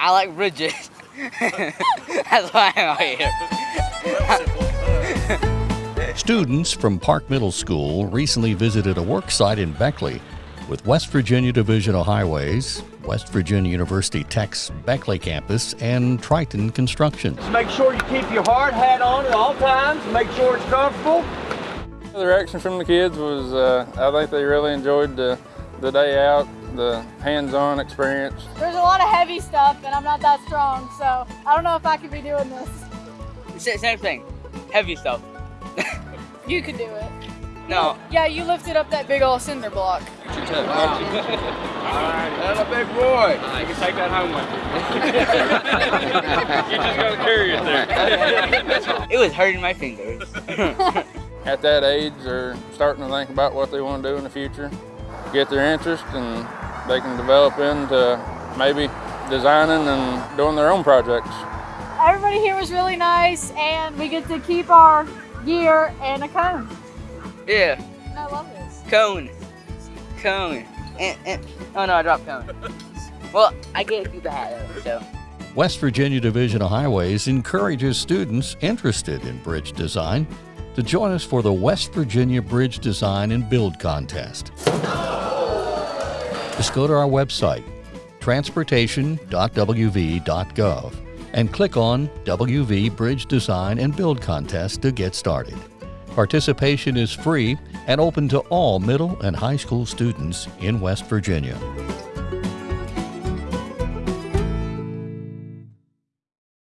I like bridges. That's why I'm out here. Students from Park Middle School recently visited a work site in Beckley with West Virginia Division of Highways, West Virginia University Tech's Beckley campus, and Triton Construction. Just Make sure you keep your hard hat on at all times. Make sure it's comfortable. The reaction from the kids was, uh, I think they really enjoyed the, the day out, the hands-on experience. There's a lot of heavy stuff and I'm not that strong, so I don't know if I could be doing this. Same thing. Heavy stuff. You could do it. No. Yeah, you lifted up that big old cinder block. That's a big boy. You can take that home with you. you just gotta carry it there. It was hurting my fingers. At that age, they're starting to think about what they want to do in the future, get their interest, and they can develop into maybe designing and doing their own projects. Everybody here was really nice and we get to keep our gear and a cone. yeah. And I love this. Cone. Cone. And, and, oh no, I dropped cone. Well, I get to keep the hat though, so. West Virginia Division of Highways encourages students interested in bridge design to join us for the West Virginia Bridge Design and Build Contest. Just go to our website, transportation.wv.gov, and click on WV Bridge Design and Build Contest to get started. Participation is free and open to all middle and high school students in West Virginia.